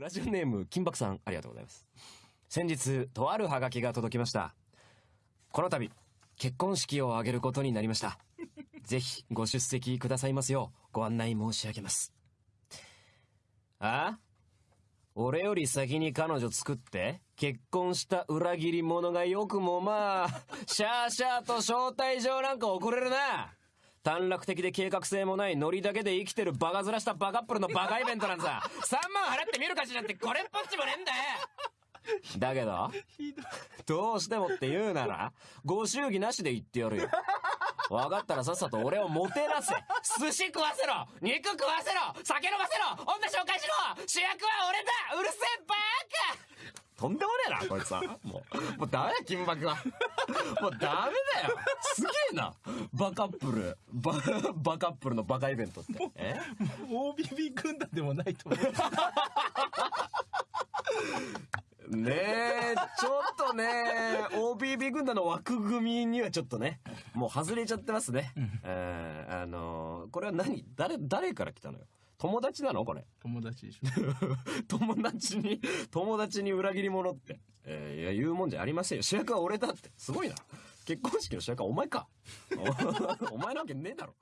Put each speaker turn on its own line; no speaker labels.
ラジオネーム、金箔さん、ありがとうございます。先日、とあるハガキが届きました。この度、結婚式を挙げることになりました。ぜひ、ご出席くださいますよう、ご案内申し上げます。あ？俺より先に彼女作って、結婚した裏切り者がよくもまあ、シャーシャーと招待状なんか送れるな短絡的で計画性もないノリだけで生きてるバカ面したバカップルのバカイベントなんさ、3万払って見る価値なんてこれっぽっちもねえんだよ。だけど、どうしてもって言うなら、ご祝儀なしで言ってやるよ。分かったらさっさと俺をもてなせ。寿司食わせろ。肉食わせろ。酒飲ませろ。女紹介しろ。主役は俺だ。うるせえとんでもねえな、こいつは。もう、もうダメだ、金箔は。もうダメだよ。すげえな。バカップル。バ、バカップルのバカイベントって。え
？OBB 軍団でもないと思う。
ねえ、ちょっとね、OBB 軍団の枠組みにはちょっとね、もう外れちゃってますね。えーあのーこれは何？誰、誰から来たのよ？友達なの？これ。
友達でしょ。
友達に、友達に裏切り者って。えーいや、言うもんじゃありませんよ。主役は俺だって。すごいな。結婚式の主役はお前か。お お前なわけねえだろ。